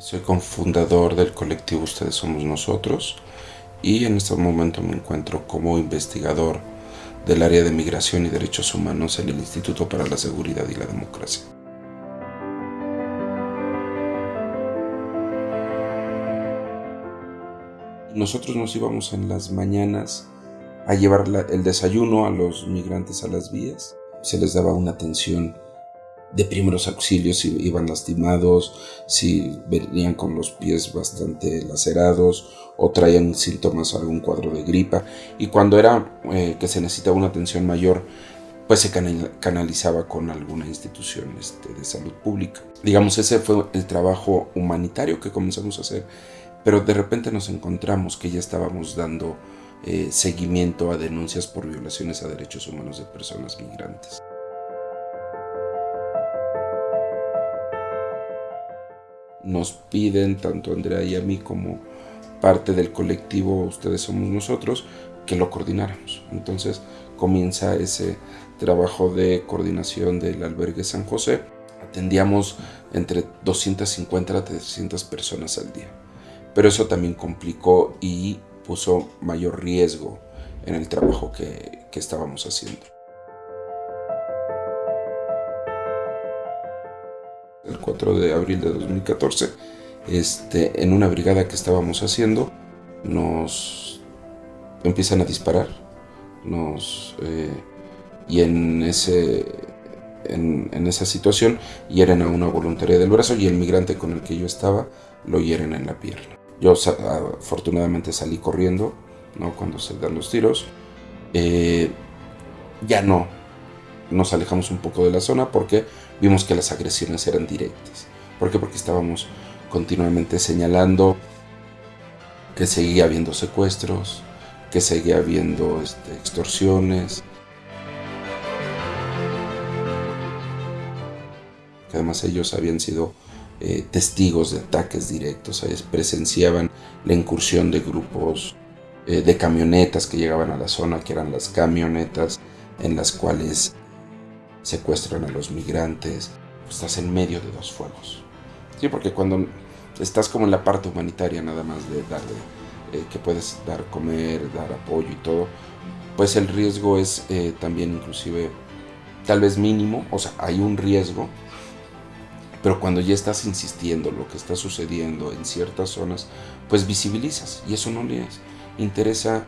Soy cofundador del colectivo Ustedes Somos Nosotros y en este momento me encuentro como investigador del área de migración y derechos humanos en el Instituto para la Seguridad y la Democracia. Nosotros nos íbamos en las mañanas a llevar el desayuno a los migrantes a las vías. Se les daba una atención de primeros auxilios si iban lastimados, si venían con los pies bastante lacerados o traían síntomas, algún cuadro de gripa. Y cuando era eh, que se necesitaba una atención mayor, pues se canalizaba con alguna institución este, de salud pública. Digamos, ese fue el trabajo humanitario que comenzamos a hacer, pero de repente nos encontramos que ya estábamos dando eh, seguimiento a denuncias por violaciones a derechos humanos de personas migrantes. Nos piden, tanto Andrea y a mí como parte del colectivo Ustedes Somos Nosotros, que lo coordináramos. Entonces comienza ese trabajo de coordinación del albergue San José. Atendíamos entre 250 a 300 personas al día. Pero eso también complicó y puso mayor riesgo en el trabajo que, que estábamos haciendo. 4 de abril de 2014, este, en una brigada que estábamos haciendo, nos empiezan a disparar, nos, eh, y en, ese, en, esa situación hieren a una voluntaria del brazo y el migrante con el que yo estaba lo hieren en la pierna. Yo afortunadamente salí corriendo, ¿no? cuando se dan los tiros. Eh, ya no, nos alejamos un poco de la zona porque vimos que las agresiones eran directas. ¿Por qué? Porque estábamos continuamente señalando que seguía habiendo secuestros, que seguía habiendo este, extorsiones. Que además ellos habían sido eh, testigos de ataques directos, presenciaban la incursión de grupos eh, de camionetas que llegaban a la zona, que eran las camionetas en las cuales secuestran a los migrantes, estás en medio de dos fuegos. Sí, porque cuando estás como en la parte humanitaria nada más de darle, eh, que puedes dar comer, dar apoyo y todo, pues el riesgo es eh, también inclusive tal vez mínimo, o sea, hay un riesgo, pero cuando ya estás insistiendo lo que está sucediendo en ciertas zonas, pues visibilizas y eso no les interesa